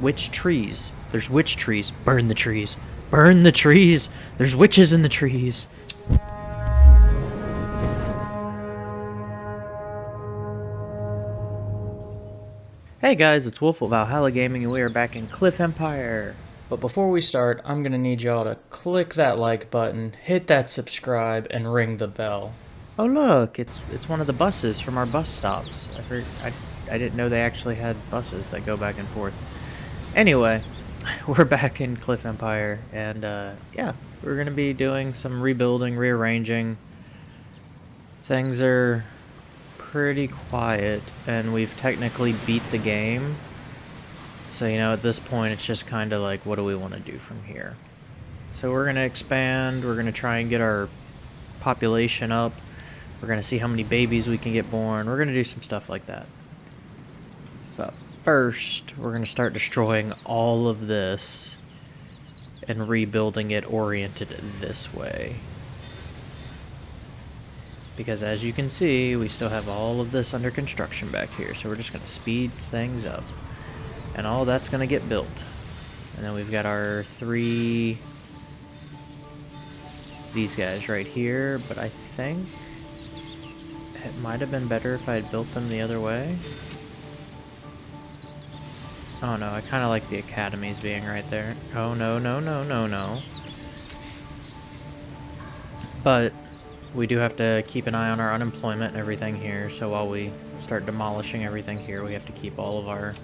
witch trees. There's witch trees. Burn the trees. Burn the trees. There's witches in the trees. Hey guys, it's Wolf of Valhalla Gaming and we are back in Cliff Empire. But before we start, I'm gonna need y'all to click that like button, hit that subscribe, and ring the bell. Oh look, it's it's one of the buses from our bus stops. I, heard, I, I didn't know they actually had buses that go back and forth. Anyway, we're back in Cliff Empire, and uh, yeah, we're gonna be doing some rebuilding, rearranging. Things are pretty quiet, and we've technically beat the game. So, you know, at this point, it's just kind of like, what do we want to do from here? So we're going to expand, we're going to try and get our population up, we're going to see how many babies we can get born, we're going to do some stuff like that. First, we're going to start destroying all of this and rebuilding it oriented this way. Because as you can see we still have all of this under construction back here so we're just going to speed things up. And all that's going to get built. And then we've got our three these guys right here but I think it might have been better if I had built them the other way oh no I kind of like the academies being right there oh no no no no no but we do have to keep an eye on our unemployment and everything here, so while we start demolishing everything here, we have to keep all of our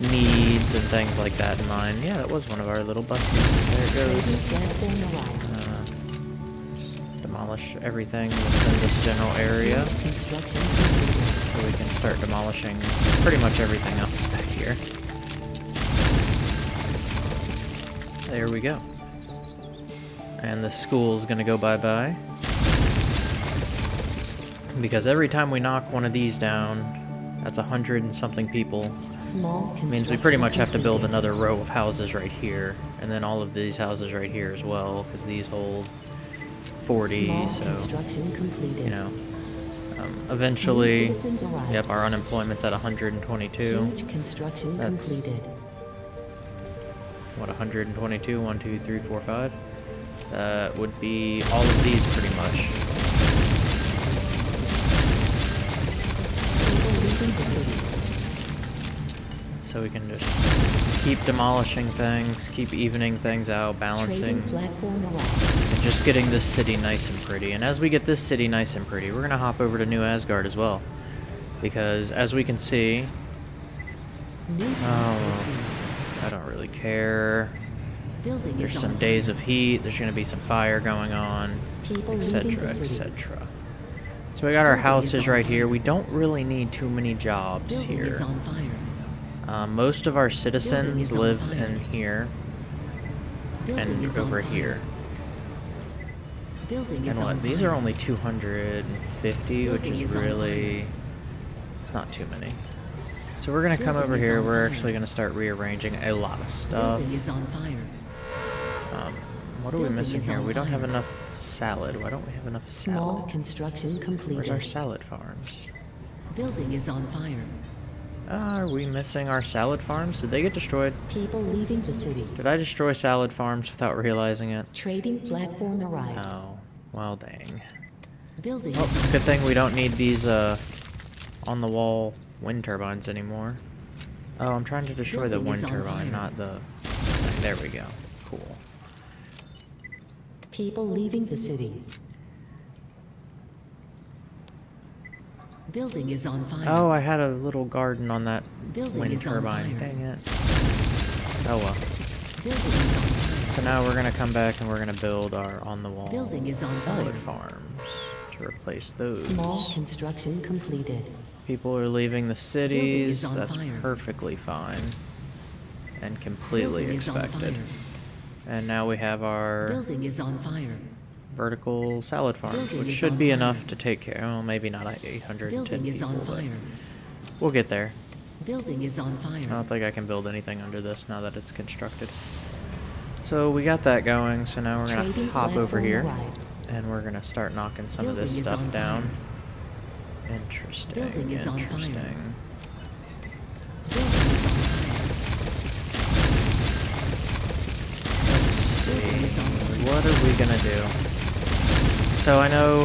needs and things like that in mind. Yeah, that was one of our little buses. There it goes. Uh, demolish everything within this general area. We can start demolishing pretty much everything else back here. There we go. And the school's gonna go bye-bye. Because every time we knock one of these down, that's a hundred and something people. Small means we pretty much have to build another row of houses right here, and then all of these houses right here as well, because these hold 40, Small so, construction completed. you know. Um, eventually, New citizens arrived. yep, our unemployment's at 122. Huge construction That's- completed. What, 122? 1, 2, 3, 4, 5? That would be all of these pretty much. People leaving the city. So we can just keep demolishing things, keep evening things out, balancing, Trading platform arrived. and just getting this city nice and pretty. And as we get this city nice and pretty, we're going to hop over to New Asgard as well. Because as we can see, Oh. I don't really care. There's some days of heat, there's going to be some fire going on, etc., etc. So we got our houses right here. We don't really need too many jobs here. Is on fire. Um, most of our citizens live fire. in here Building and over here. Building is And what? These fire. are only 250, which is is really... It's not too many. So we're going to come over here. We're fire. actually going to start rearranging a lot of stuff. Building is on fire. Um, what are we missing here? We don't have enough salad. Why don't we have enough Small salad? construction Where's completed. our salad farms? Building is on fire. Are we missing our salad farms? Did they get destroyed? People leaving the city. Did I destroy salad farms without realizing it? Trading platform arrived. Oh, well dang. Building Oh, good thing we don't need these, uh, on-the-wall wind turbines anymore. Oh, I'm trying to destroy the wind turbine, fire. not the... There we go. Cool. People leaving the city. Building is on fire. Oh, I had a little garden on that Building wind is on turbine. fire. Dang it. Oh well. Building is on fire. So now we're gonna come back and we're gonna build our on-the-wall Building is on salad fire. farms to replace those. Small construction completed. People are leaving the cities. is on That's fire. perfectly fine and completely Building is on expected. fire. And now we have our Building is on fire vertical salad farm, Building which should be fire. enough to take care. Well, maybe not 800. Building is on fire. We'll get there. Building is on fire. I don't think I can build anything under this now that it's constructed. So we got that going. So now we're gonna Trading hop over here, arrived. and we're gonna start knocking some Building of this stuff down. Fire. Interesting. Building is interesting. on fire. What are we gonna do? So I know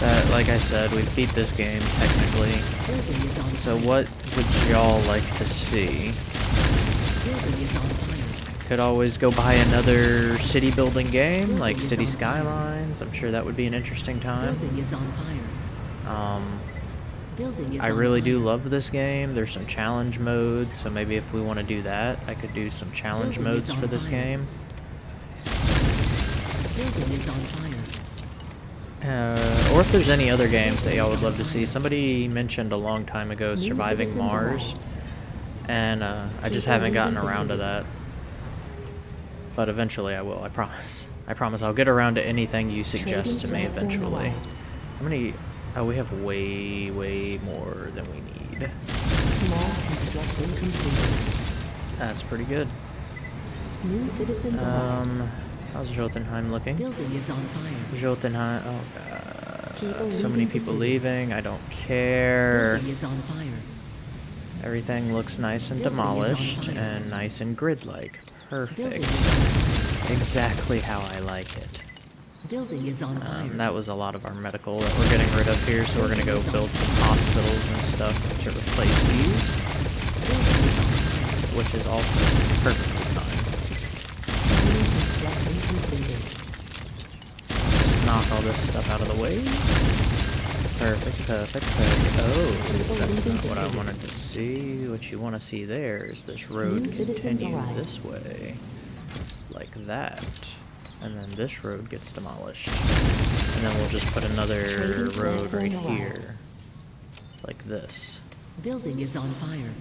that, like I said, we beat this game technically. Building is on So what would y'all like to see? Building is on fire. Could always go buy another city building game, like City. Skylines. I'm sure that would be an interesting time. Building is on fire. Um, Building is I really do love this game. There's some challenge modes, so maybe if we want to do that, I could do some challenge Building is modes on for this fire. game. Building is on fire. Uh, or if there's any other games that y'all would love to see. Somebody mentioned a long time ago Surviving Mars, and uh, I just haven't gotten around to that. But eventually I will, I promise. I promise I'll get around to anything you suggest to me eventually. How many? Oh, we have way, way more than we need. Small construction completed. That's pretty good. New citizens. Um, how's Jotunheim looking? Building is on fire. Jotunheim. Oh god. People so many people leaving. I don't care. Building is on fire. Everything looks nice and Building demolished and nice and grid-like. Perfect. is on fire. Exactly how I like it. Building is on fire. Um, that was a lot of our medical that we're getting rid of here, so we're gonna go build some hospitals and stuff to replace these, Building is on fire. which is also perfectly knock all this stuff out of the way. Perfect, perfect, perfect. Oh, that's not what I wanted to see. What you want to see there is this road New continue this way. Like that. And then this road gets demolished. And then we'll just put another road right here. Like this. Building is on fire.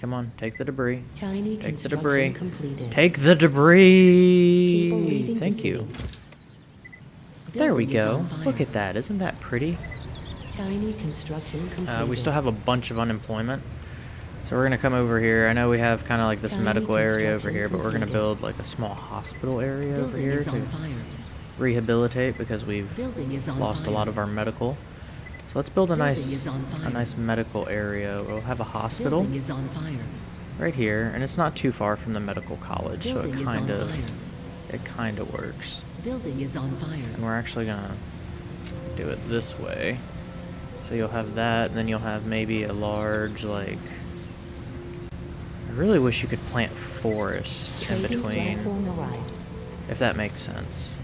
Come on, take the debris. Tiny Take the debris. completed. Take the debris! Thank you. There we go. Look at that. Isn't that pretty? Tiny construction completed. Uh, we still have a bunch of unemployment. So we're gonna come over here. I know we have kind of like this Tiny medical area over here, but we're gonna build like a small hospital area over Building here is to rehabilitate because we've Building is on lost fire. a lot of our medical. So let's build a Building nice, a nice medical area. We'll have a hospital is on fire. right here, and it's not too far from the medical college, so Building it is on kind of, it kind of works. Building is on fire. And we're actually gonna do it this way. So you'll have that, and then you'll have maybe a large, like... I really wish you could plant forest in between, if that makes sense.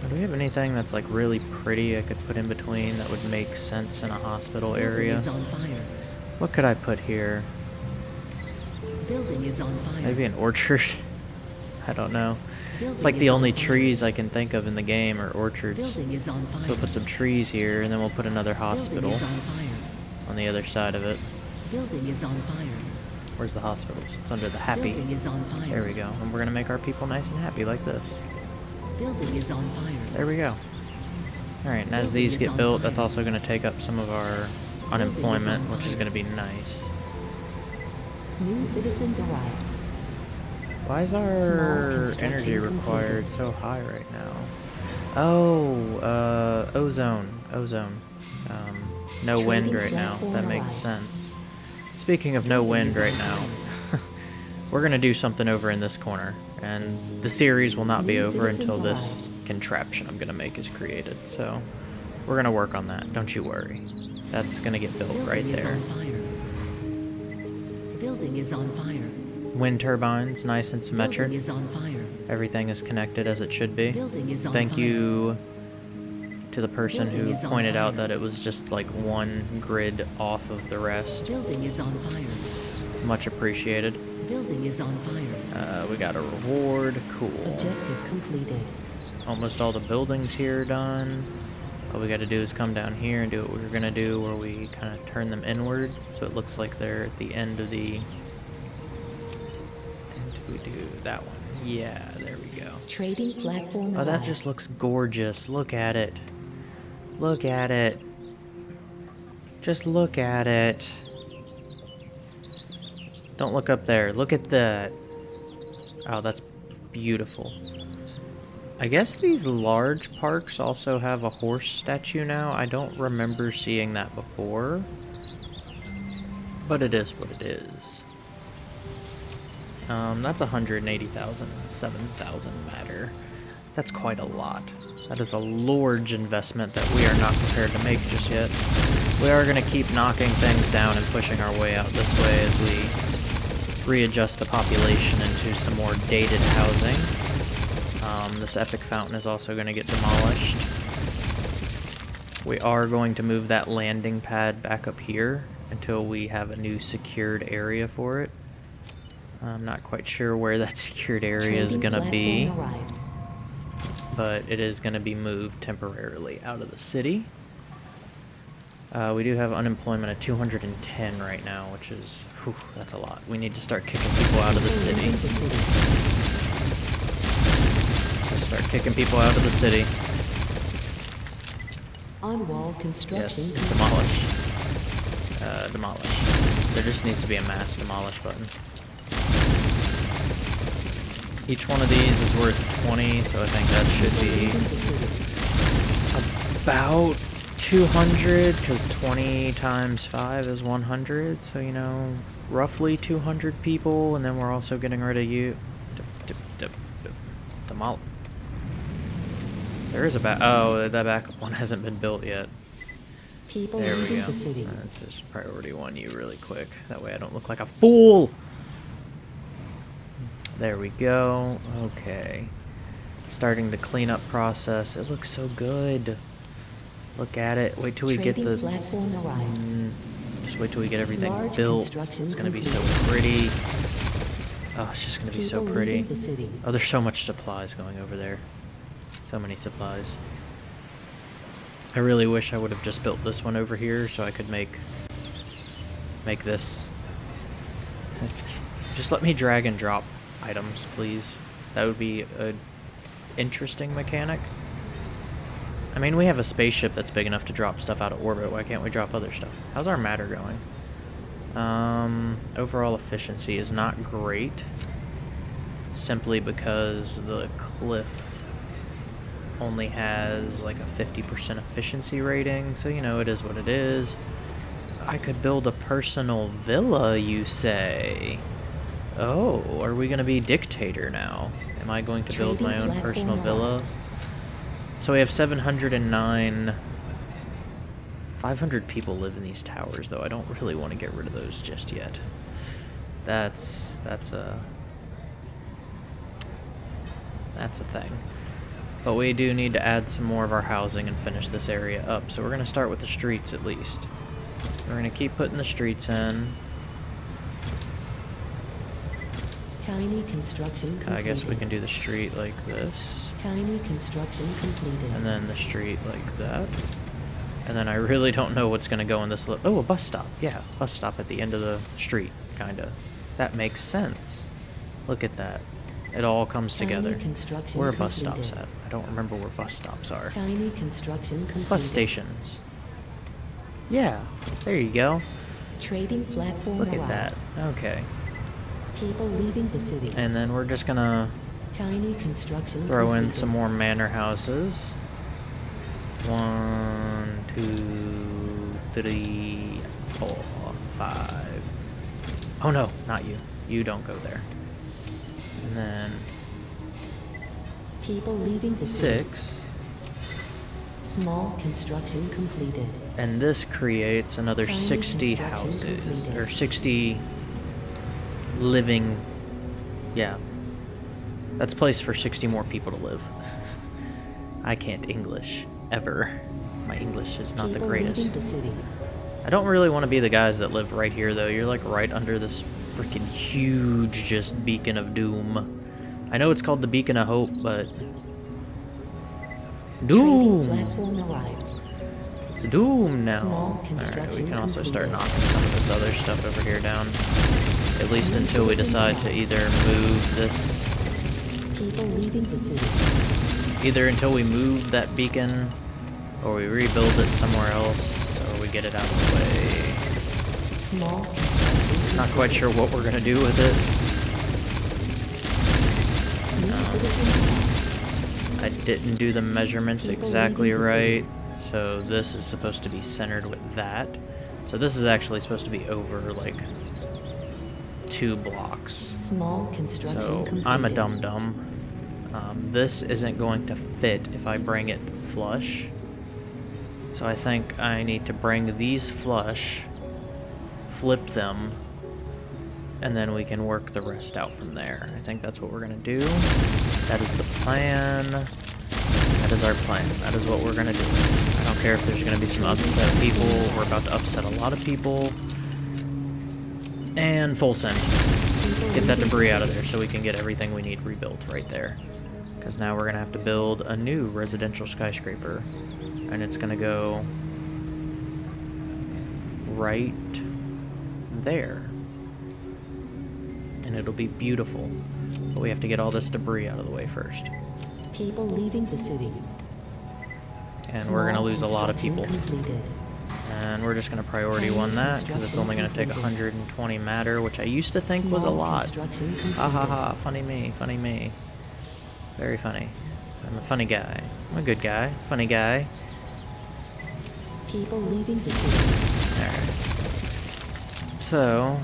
Now, Do we have anything that's like really pretty I could put in between that would make sense in a hospital area? is on fire. What could I put here? Building is on fire. Maybe an orchard? I don't know. It's like the only trees I can think of in the game are orchards. Is on fire. So we'll put some trees here, and then we'll put another hospital on fire. on the other side of it. Building is on fire. Where's the hospitals? It's under the happy. Building is on fire. There we go. And we're gonna make our people nice and happy like this. Building is on fire. There we go. Alright, and as Building these get built, that's also gonna take up some of our unemployment, on which is gonna be nice. New citizens arrived. Why is our energy required so high right now? Oh, uh, ozone. Ozone. Um, no wind right now. That makes sense. Speaking of no wind right now, we're gonna do something over in this corner, and the series will not be over until this contraption I'm gonna make is created. So, we're gonna work on that. Don't you worry. That's gonna get built right there. Building is on fire. Wind turbines, nice and symmetric. Is on fire. Everything is connected as it should be. Thank fire. you to the person Building who pointed out that it was just like one grid off of the rest. Building is on fire. Much appreciated. Building is on fire. Uh, we got a reward. Cool. Objective completed. Almost all the buildings here are done. All we got to do is come down here and do what we were gonna do, where we kind of turn them inward, so it looks like they're at the end of the. We do that one. Yeah, there we go. Trading platform Oh, that just looks gorgeous. Look at it. Look at it. Just look at it. Don't look up there. Look at that. Oh, that's beautiful. I guess these large parks also have a horse statue now. I don't remember seeing that before. But it is what it is. Um, that's 180,000, and 7,000 matter. That's quite a lot. That is a large investment that we are not prepared to make just yet. We are going to keep knocking things down and pushing our way out this way as we readjust the population into some more dated housing. Um, this epic fountain is also going to get demolished. We are going to move that landing pad back up here until we have a new secured area for it. I'm not quite sure where that secured area is going to be, but it is going to be moved temporarily out of the city. Uh, we do have unemployment at 210 right now, which is, whew, that's a lot. We need to start kicking people out of the city. Start kicking people out of the city. On wall construction. Yes, demolish. Uh, demolish. There just needs to be a mass demolish button. Each one of these is worth 20, so I think that should be about 200, because 20 times 5 is 100, so, you know, roughly 200 people, and then we're also getting rid of you. Demol... There is a back... Oh, that backup one hasn't been built yet. People there we go. The city. Let's just priority one you really quick. That way I don't look like a fool! There we go. Okay. Starting the cleanup process. It looks so good. Look at it. Wait till we get the... Mm, just wait till we get everything Large built. It's going to be so pretty. Oh, it's just going to be so pretty. Oh, there's so much supplies going over there. So many supplies. I really wish I would have just built this one over here so I could make make this. Just let me drag and drop items, please. That would be an interesting mechanic. I mean, we have a spaceship that's big enough to drop stuff out of orbit. Why can't we drop other stuff? How's our matter going? Um, overall efficiency is not great. Simply because the cliff only has like a 50% efficiency rating. So, you know, it is what it is. I could build a personal villa, you say? Oh, are we going to be dictator now? Am I going to build my own personal villa? So we have 709... 500 people live in these towers, though. I don't really want to get rid of those just yet. That's... that's a... That's a thing. But we do need to add some more of our housing and finish this area up. So we're going to start with the streets at least. We're going to keep putting the streets in. Tiny construction completed. I guess we can do the street like this. Tiny construction completed. And then the street like that. And then I really don't know what's going to go in this... Oh, a bus stop. Yeah, bus stop at the end of the street, kind of. That makes sense. Look at that. It all comes Tiny together. construction Where are bus completed. stops at? I don't remember where bus stops are. Tiny construction completed. Bus stations. Yeah, there you go. Trading platform Look at arrived. that. Okay. People leaving the city. And then we're just gonna Tiny construction throw in some more manor houses. One, two, three, four, five. Oh no, not you. You don't go there. And then People leaving the city. six. Small construction completed. And this creates another Tiny 60 houses. completed. Or 60 living. Yeah. That's place for 60 more people to live. I can't English. Ever. My English is not the greatest. the. I don't really want to be the guys that live right here, though. You're like right under this freaking huge, just beacon of doom. I know it's called the beacon of hope, but. Doom! It's doom now. Alright, we can also start knocking some of this other stuff over here down. At least until we decide to either move this. Either until we move that beacon, or we rebuild it somewhere else, or we get it out of the way. Small Not quite sure what we're gonna do with it. arrived. I didn't do the measurements exactly right, so this is supposed to be centered with that. So this is actually supposed to be over, like, two blocks. Small construction So completed. I'm a dum dum. Um, this isn't going to fit if I bring it flush. So I think I need to bring these flush, flip them, and then we can work the rest out from there. I think that's what we're going to do. That is the plan. That is our plan. That is what we're going to do. I don't care if there's going to be some upset people. We're about to upset a lot of people. And full send. Get that debris out of there so we can get everything we need rebuilt right there. Because now we're going to have to build a new residential skyscraper. And it's going to go right there. And it'll be beautiful. But we have to get all this debris out of the way first. People leaving the city. And we're going to lose a lot of people. Completed. And we're just going to priority one that, because it's only going to take 120 matter, which I used to think was a lot. Ha ha ha, funny me, funny me. Very funny. I'm a funny guy. I'm a good guy. Funny guy. People leaving the city. Alright. So,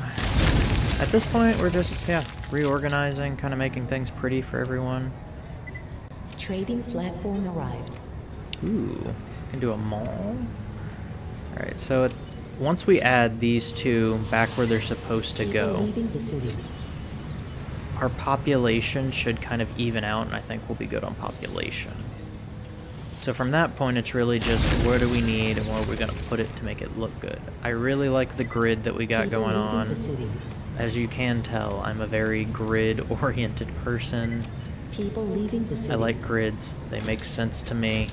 at this point, we're just, yeah, reorganizing, kind of making things pretty for everyone. Trading platform arrived. Ooh, can do a mall. Alright, so it, once we add these two back where they're supposed to go, leaving the city. our population should kind of even out, and I think we'll be good on population. So from that point, it's really just where do we need and where are we going to put it to make it look good. I really like the grid that we got going on. As you can tell, I'm a very grid-oriented person. People leaving the city. I like grids. They make sense to me.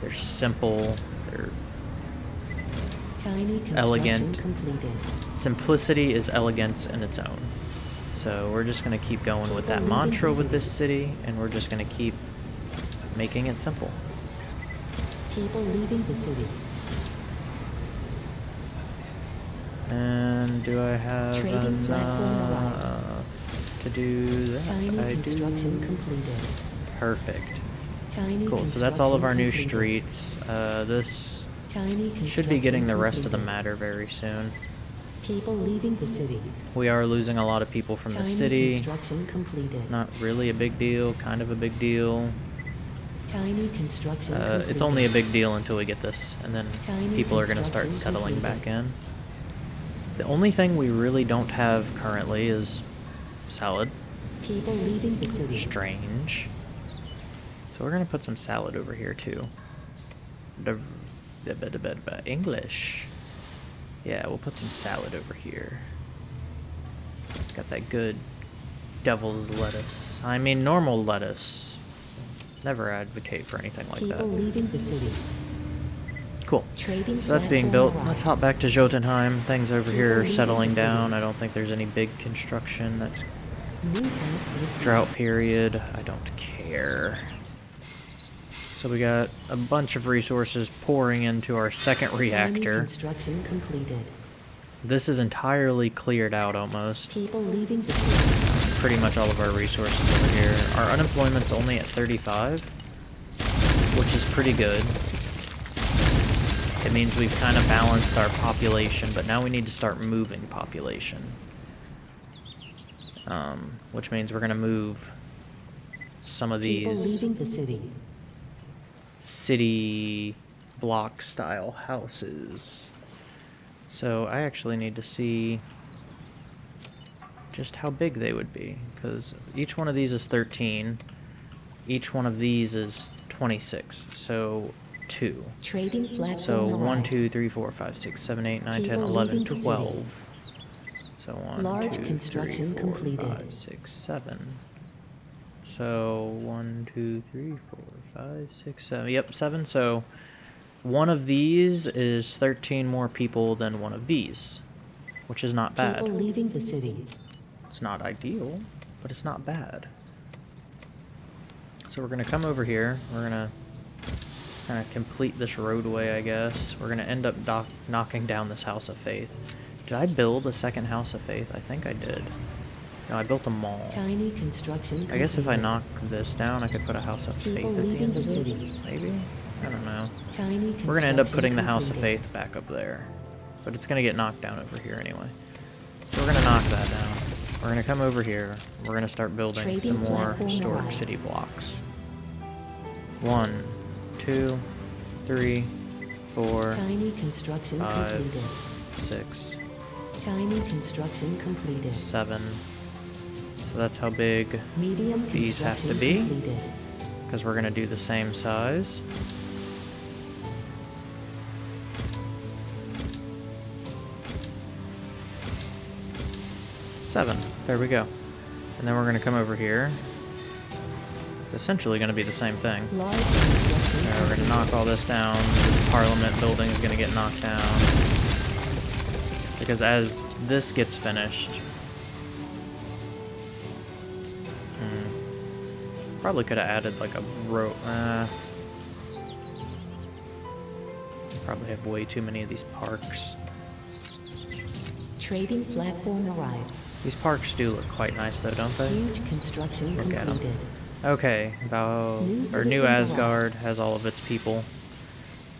They're simple. They're elegant. completed. simplicity is elegance in its own. So we're just going to keep going with that mantra with this city. and we're just going to keep making it simple. People leaving the city. And do I have Trading enough to do that? Tiny I construction do. completed. Perfect. Tiny Cool. So that's all of our new streets. Uh, this Tiny should be getting the rest of the matter very soon. People leaving the city. We are losing a lot of people from the city. construction completed. It's not really a big deal, kind of a big deal. Tiny construction Uh, it's only a big deal until we get this, and then Tiny people are going to start settling completed. back in. The only thing we really don't have currently is salad. People leaving the city. Strange. So we're going to put some salad over here too. The, English. Yeah, we'll put some salad over here. Got that good devil's lettuce. I mean normal lettuce. Never advocate for anything like People that. leaving the city. Cool. Trading So that's being built. Let's hop back to Jotunheim. Things over People here are settling down. I don't think there's any big construction. That's New task received. drought period. I don't care. So we got a bunch of resources pouring into our second reactor. construction completed. This is entirely cleared out almost. People leaving the city. Pretty much all of our resources over here. Our unemployment's only at 35, which is pretty good. It means we've kind of balanced our population, but now we need to start moving population. Um, which means we're going to move some of People these leaving the city. City block style houses. So I actually need to see just how big they would be because each one of these is 13 each one of these is 26 so 2 Trading so 1 2 3 4 5 6 7 8 9 10 11 leaving the city. 12 so 1 Large 2 construction 3 4 completed. 5 6 7 so 1 2 3 4 5 6 7 yep 7 so one of these is 13 more people than one of these which is not bad People leaving the city. it's not ideal, but it's not bad. So we're gonna come over here. We're gonna kind of complete this roadway, I guess. We're gonna end up knocking down this House of Faith. Did I build a second House of Faith? I think I did. No, I built a mall. Tiny construction I guess if I knock this down, I could put a House of Faith People at the end of it. city. Maybe? I don't know. Tiny We're gonna end up putting the House of. Faith back up there. But it's gonna get knocked down over here anyway. So we're gonna knock that down. We're gonna come over here. We're gonna start building Trading some more historic arrived. city blocks. One, two, three, four, Tiny construction Five. completed. six, Tiny construction completed. seven. So that's how big, Medium These have to be? because we're gonna do the same size. Seven. There we go. And then we're gonna come over here. It's essentially gonna be the same thing. Now we're gonna knock all this down. This Parliament building is gonna get knocked down. Because as this gets finished... Probably could have added like a row... Uh, probably have way too many of these parks. Trading platform arrived. These parks do look quite nice though, don't they? Huge construction Look completed. Okay, Val New or New arrived. Asgard has all of its people.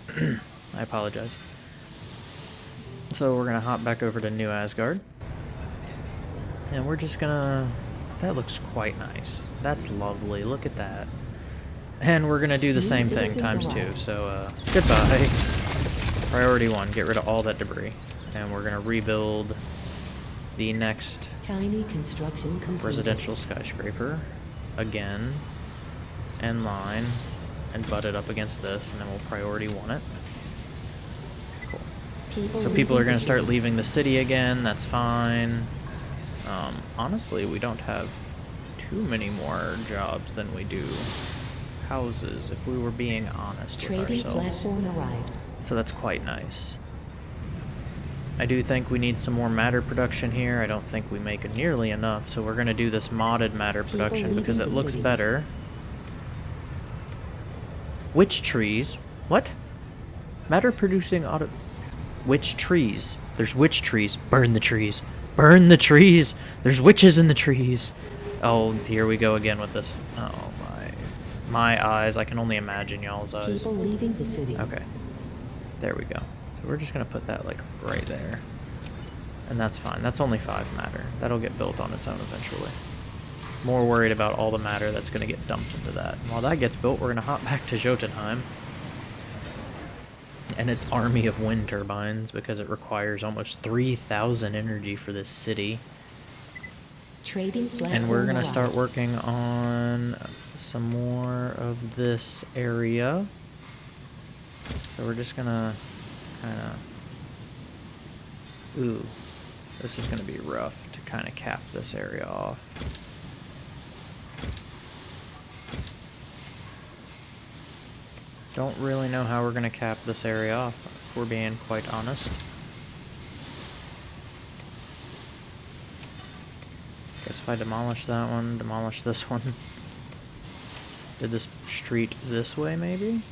I apologize. So we're gonna hop back over to New Asgard, and we're just gonna. That looks quite nice. That's lovely. Look at that. And we're gonna do the same thing times two. So uh, goodbye. Priority one: get rid of all that debris, and we're gonna rebuild the next Tiny construction completed. residential skyscraper again and line and butt it up against this and then we'll priority one it cool People so people are going to start leaving the city again that's fine um, honestly we don't have too many more jobs than we do houses if we were being honest Trading with ourselves platform arrived. so that's quite nice. I do think we need some more matter production here. I don't think we make nearly enough, so we're going to do this modded matter People production because it looks city. better. Witch trees? What? Matter producing auto... Witch trees. There's witch trees. Burn the trees. Burn the trees! There's witches in the trees! Oh, here we go again with this. Oh my... My eyes. I can only imagine y'all's eyes. People leaving the city. Okay. There we go. So we're just gonna put that like right there. And that's fine. That's only five matter. That'll get built on its own eventually. More worried about all the matter that's gonna get dumped into that. And while that gets built, we're gonna hop back to Jotunheim. And its army of wind turbines because it requires almost 3,000 energy for this city. Trading And we're gonna start working on some more of this area. So we're just gonna kind of. Ooh, this is gonna be rough to kind of cap this area off. Don't really know how we're gonna cap this area off, if we're being quite honest. Guess if I demolish that one, demolish this one. Did this street this way, maybe?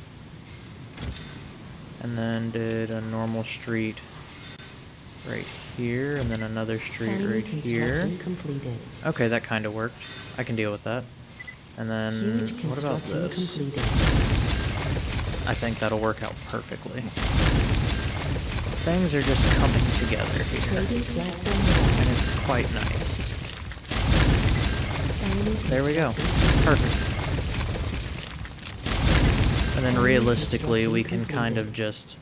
And then did a normal street right here, and then another street Tiny right here. completed. Okay, that kind of worked. I can deal with that. And then, what about this? completed. I think that'll work out perfectly. Things are just coming together here, and it's quite nice. There we go. Perfect. And then realistically, we can kind of just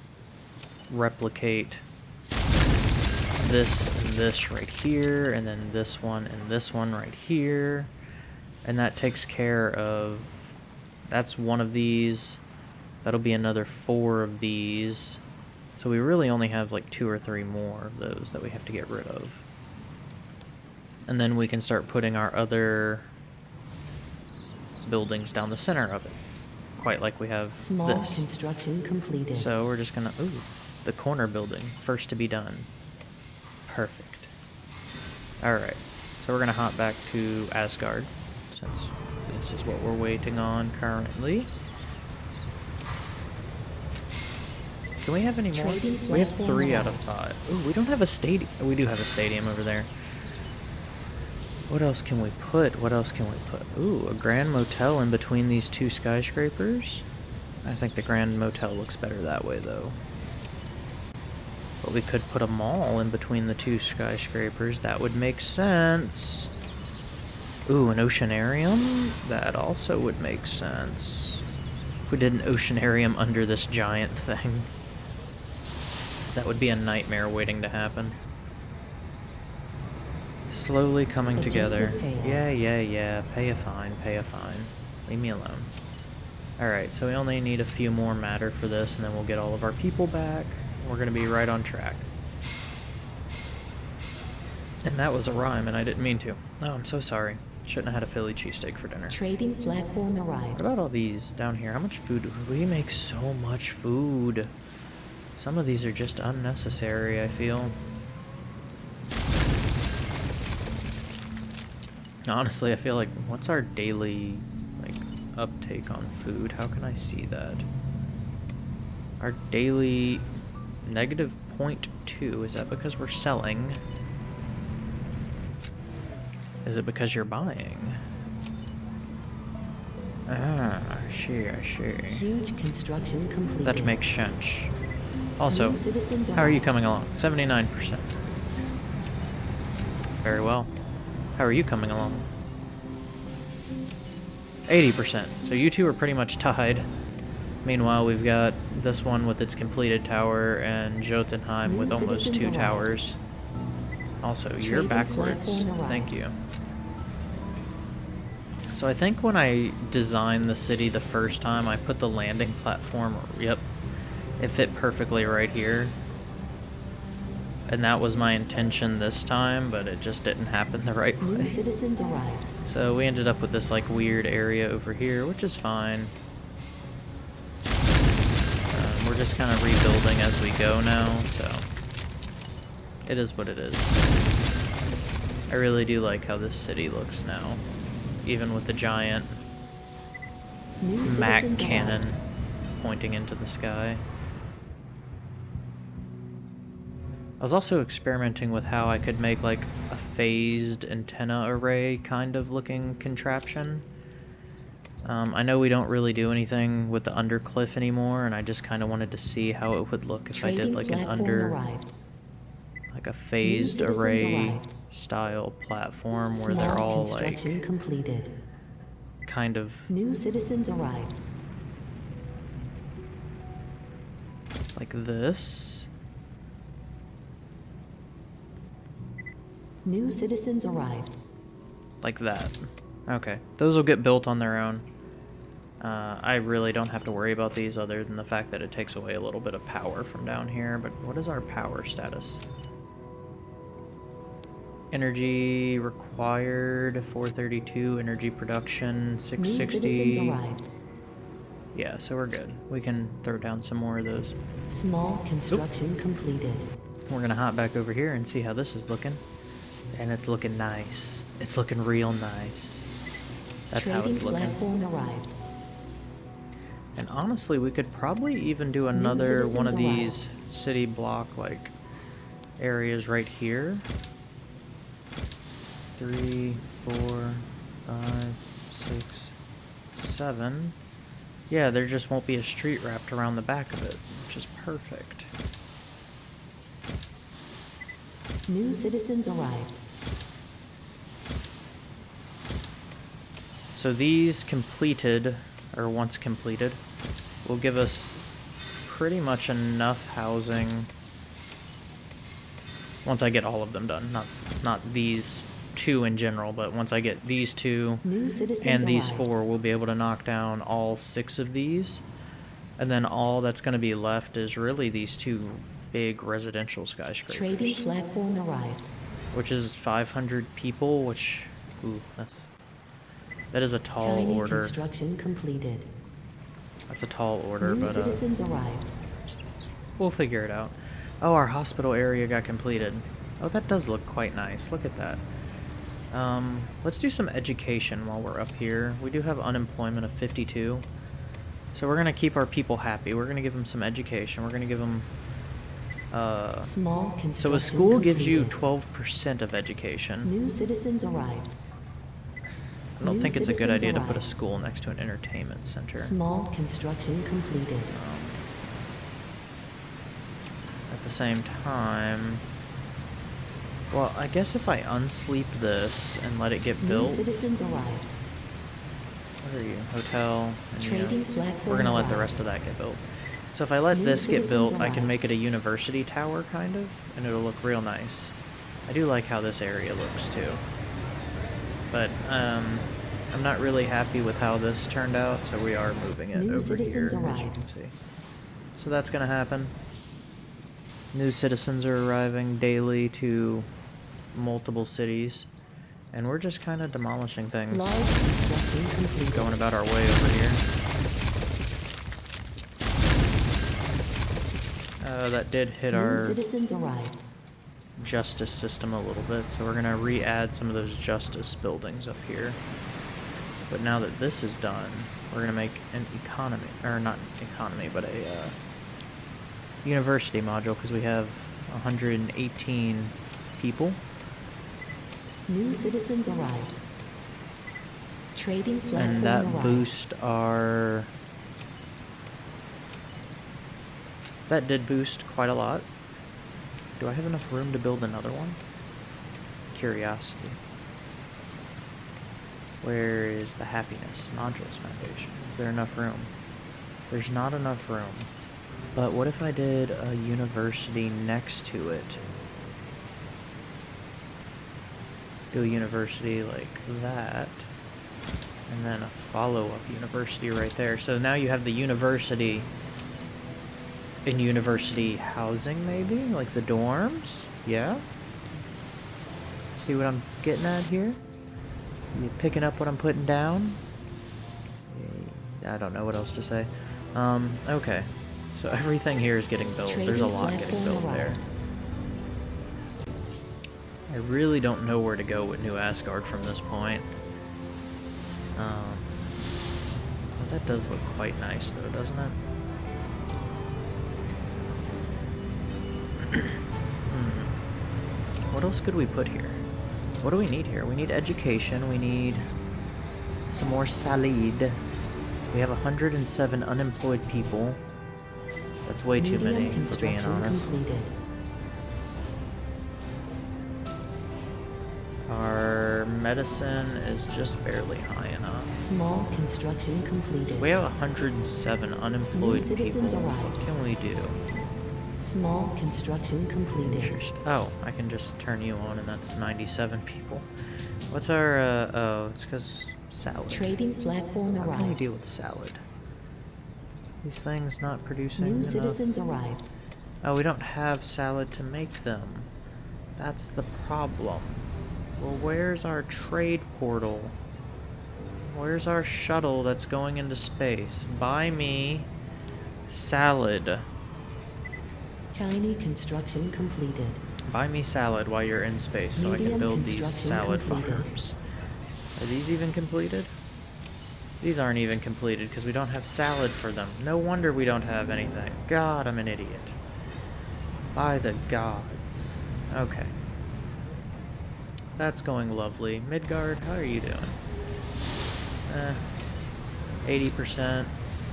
replicate this and this right here, and then this one and this one right here. And that takes care of... That's one of these. That'll be another four of these. So we really only have like two or three more of those that we have to get rid of. And then we can start putting our other buildings down the center of it. Quite like we have Small this. construction completed. So we're just gonna, ooh, the corner building, first to be done. Perfect. Alright, so we're gonna hop back to Asgard, since this is what we're waiting on currently. Can we have any more? We have three out of five. Ooh, we don't have a stadium. We do have a stadium over there. What else can we put? What else can we put? Ooh, a Grand Motel in between these two skyscrapers? I think the Grand Motel looks better that way, though. But we could put a mall in between the two skyscrapers. That would make sense. Ooh, an oceanarium? That also would make sense. If we did an oceanarium under this giant thing. That would be a nightmare waiting to happen. Slowly coming Objective together. failed. Yeah, yeah, yeah. Pay a fine, pay a fine. Leave me alone. Alright, so we only need a few more matter for this, and then we'll get all of our people back. We're gonna be right on track. And that was a rhyme, and I didn't mean to. Oh, I'm so sorry. Shouldn't have had a Philly cheesesteak for dinner. Trading platform arrived. What about all these down here? How much food? We make so much food. Some of these are just unnecessary, I feel. Honestly, I feel like, what's our daily, like, uptake on food? How can I see that? Our daily negative 0.2, is that because we're selling? Is it because you're buying? Ah, I see, I see. Huge construction completed. That makes sense. Also, how are you coming along? 79%. Very well. How are you coming along? 80%. So you two are pretty much tied. Meanwhile, we've got this one with its completed tower and Jotunheim with almost two towers. Also, you're backwards. Thank you. So I think when I designed the city the first time, I put the landing platform, yep, it fit perfectly right here. And that was my intention this time, but it just didn't happen the right New way. citizens arrived. So we ended up with this like weird area over here, which is fine. Um, we're just kind of rebuilding as we go now, so it is what it is. I really do like how this city looks now, even with the giant New Mac cannon arrived. pointing into the sky. I was also experimenting with how I could make like a phased antenna array kind of looking contraption. Um, I know we don't really do anything with the undercliff anymore, and I just kind of wanted to see how it would look if I did like an under, arrived. like a phased array arrived. style platform where Small they're all like completed. kind of New citizens arrived. like this. New citizens arrived. like that. Okay, those will get built on their own. Uh, I really don't have to worry about these other than the fact that it takes away a little bit of power from down here, but what is our power status? Energy required, 432, energy production, 660. New citizens 660. arrived. Yeah, so we're good. We can throw down some more of those. Small construction completed. We're gonna hop back over here and see how this is looking. And it's looking nice. It's looking real nice. That's how it's looking. platform arrived. And honestly, we could probably even do another one of these city block like areas right here. Three, four, five, six, seven. Yeah, there just won't be a street wrapped around the back of it, which is perfect. New citizens arrived. So these completed, or once completed, will give us pretty much enough housing. Once I get all of them done, not not these two in general, but once I get these two and these four, we'll be able to knock down all six of these. And then all that's going to be left is really these two big residential skyscrapers. Trading platform arrived. which is 500 people, which, ooh, that's, that is a tall Tiny order. construction completed. That's a tall order, New but uh, citizens arrived. we'll figure it out. Oh, our hospital area got completed. Oh, that does look quite nice. Look at that. Um, let's do some education while we're up here. We do have unemployment of 52. So we're going to keep our people happy. We're going to give them some education. We're going to give them... Uh, Small so a school gives you 12% of education. New citizens arrived. I don't new think it's a good idea to put a school next to an entertainment center. Small construction completed. Um, at the same time... Well, I guess if I unsleep this and let it get New built... citizens arrived. What are you? Hotel. And, you know, we're gonna let the rest of that get built. So if I let this get built, I can make it a university tower, kind of, and it'll look real nice. I do like how this area looks, too. But, um, I'm not really happy with how this turned out, so we are moving it New over here, as you can see. So that's gonna happen. New citizens are arriving daily to multiple cities, and we're just kind of demolishing things Large construction completed. going about our way over here. Uh, that did hit New our citizens arrived. justice system a little bit, so we're gonna re-add some of those justice buildings up here. But now that this is done, we're gonna make an economy, or not economy, but a uh, university module because we have 118 people. New citizens arrived. Trading platform and that arrived. boost our that did boost quite a lot. Do i have enough room to build another one? Curiosity. Where is the happiness? Modules foundation. Is there enough room? There's not enough room. But what if i did a university next to it? Do a university like that. And then a follow-up university right there. So now you have the university in university housing, maybe? Like the dorms? Yeah? See what I'm getting at here? You picking up what I'm putting down? I don't know what else to say. Um, okay. So everything here is getting built. There's a lot getting built there. I really don't know where to go with New Asgard from this point. Um, well, that does look quite nice, though, doesn't it? What else could we put here? What do we need here? We need education. We need some more salad. We have 107 unemployed people. That's way too Medium many, for being construction honest. completed. Our medicine is just barely high enough. Small construction completed. We have 107 unemployed citizens people. arrived. What can we do? Small construction completed. Oh, I can just turn you on, and that's 97 people. What's our? Uh, oh, it's because salad. Trading platform How can we arrived. deal with salad? These things not producing New enough. citizens arrived. Oh, we don't have salad to make them. That's the problem. Well, where's our trade portal? Where's our shuttle that's going into space? Buy me salad. Tiny construction completed. Buy me salad while you're in space so I can build these salad completed. farms. Are these even completed? These aren't even completed because we don't have salad for them. No wonder we don't have anything. God, I'm an idiot. By the gods. Okay. That's going lovely. Midgard, how are you doing? Eh. 80%.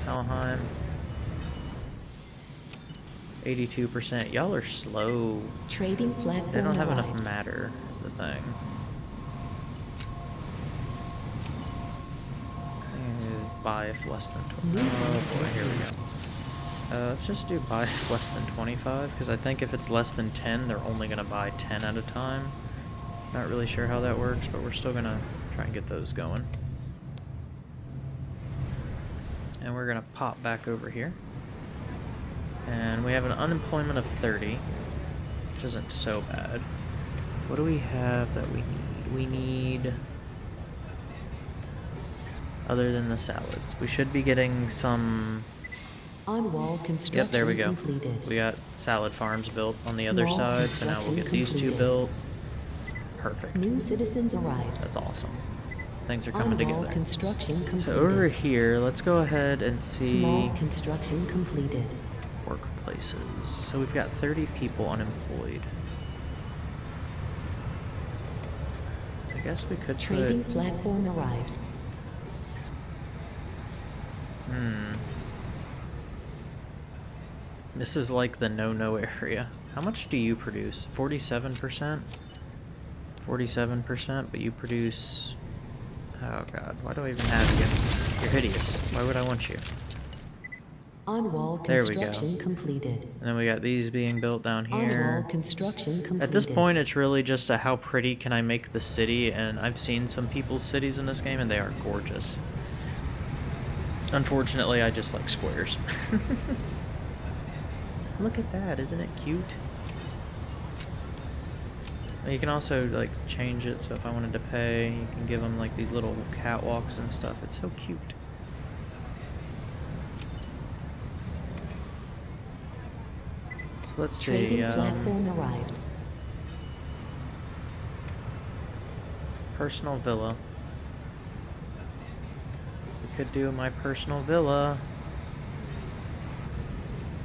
Helheim. 82%. Y'all are slow. Trading platform They don't have arrived. enough matter, is the thing. Uh, Buy if less than 20. New Oh boy, here we go. Uh, let's just do buy if less than 25, because I think if it's less than 10, they're only going to buy 10 at a time. Not really sure how that works, but we're still going to try and get those going. And we're going to pop back over here. And we have an unemployment of 30, which isn't so bad. What do we have that we need? We need... Other than the salads. We should be getting some... On wall construction Yep, there we go. completed. We got salad farms built on the other side, so now we'll get these two built. Perfect. New citizens arrived. That's awesome. Things are On coming wall together. construction completed. So over here, let's go ahead and see Small construction completed. Workplaces. So we've got 30 people unemployed. I guess we could Trading put... platform arrived. Hmm. This is like the no-no area. How much do you produce? 47%? 47%, but you produce... Oh god, why do I even have you? You're hideous. Why would I want you? On wall There we go. construction completed. And then we got these being built down On wall here. construction completed. At this point, it's really just a how pretty can I make the city, and I've seen some people's cities in this game, and they are gorgeous. Unfortunately, I just like squares. Look at that, isn't it cute? You can also like change it, so if I wanted to pay, you can give them like these little catwalks and stuff. It's so cute. So let's Trading see. Um, platform arrived. personal villa. We could do my personal villa.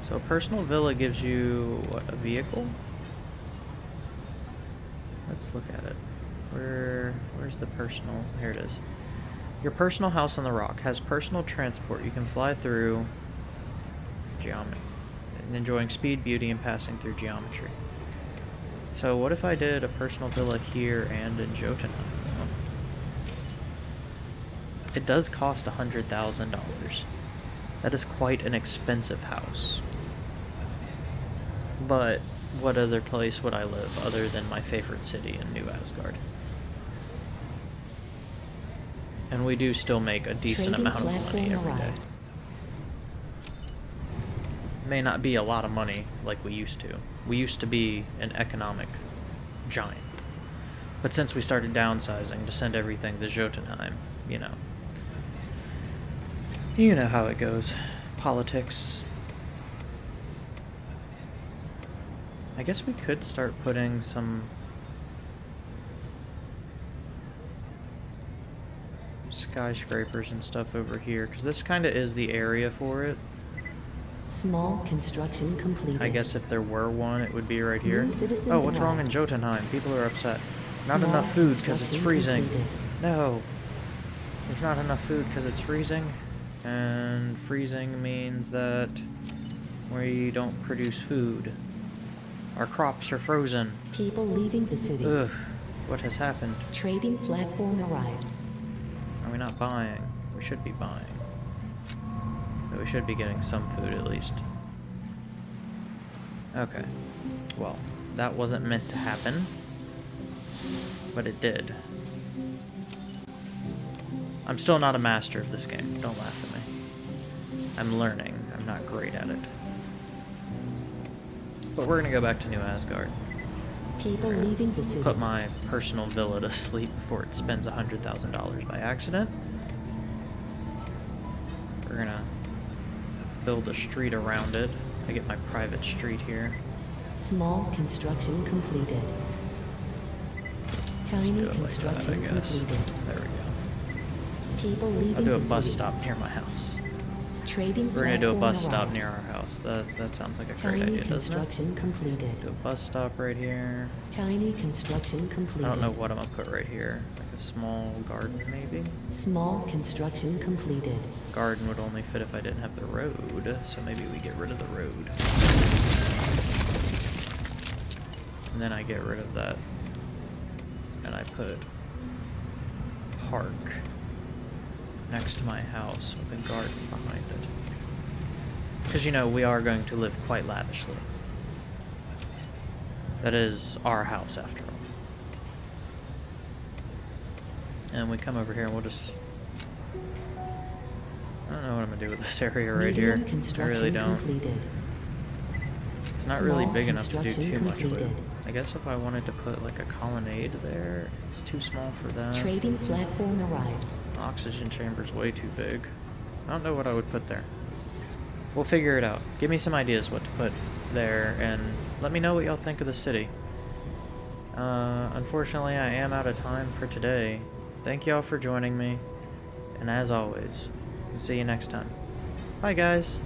So a personal villa gives you what a vehicle? Let's look at it. Where where's the personal? Here it is. Your personal house on the rock has personal transport. You can fly through geometry and enjoying speed, beauty, and passing through geometry. So what if I did a personal villa here and in Jotunheim? It does cost a hundred thousand dollars. That is quite an expensive house. But what other place would I live other than my favorite city in New Asgard? And we do still make a decent Trading amount of money every day. May not be a lot of money like we used to. We used to be an economic giant. But since we started downsizing to send everything to Jotunheim, you know. You know how it goes. Politics. I guess we could start putting some skyscrapers and stuff over here, because this kind of is the area for it. Small construction completed. I guess if there were one, it would be right here. Oh, what's wrong in. Jotunheim? People are upset. Not enough food because it's freezing. completed. No. There's not enough food because it's freezing. And freezing means that we don't produce food. Our crops are frozen. People leaving the city. Ugh. What has happened? Trading platform arrived. Are we not buying? We should be buying. We should be getting some food at least. Okay. Well, that wasn't meant to happen. But it did. I'm still not a master of this game. Don't laugh at me. I'm learning. I'm not great at it. But we're gonna go back to New Asgard. People leaving the city. Put my personal villa to sleep before it spends $100,000 by accident. Build a street around it. I get my private street here. Small construction completed. Tiny like construction guess. completed. There we go. People I'll leaving do a the bus city. stop near my house. Trading We're gonna do a bus stop arrived. near our house. That that sounds like a great Tiny idea, doesn't it? construction completed. Do a bus stop right here. Tiny construction completed. I don't know what I'm gonna put right here. Like a small garden, maybe. Small construction completed. Garden would only fit if I didn't have the road, so maybe we get rid of the road. And then I get rid of that. And I put park next to my house with a garden behind it. Because, you know, we are going to live quite lavishly. That is our house, after all. And we come over here and we'll just... I don't know what I'm gonna do with this area right Medium here. I construction really don't. completed. It's not really Small big enough to do too much with. completed. I guess if I wanted to put like a colonnade there, it's too small for that. Trading platform arrived. Oxygen chamber's way too big. I don't know what I would put there. We'll figure it out. Give me some ideas what to put there, and let me know what y'all think of the city. Uh, unfortunately, I am out of time for today. Thank y'all for joining me, and as always, see you next time. Bye, guys.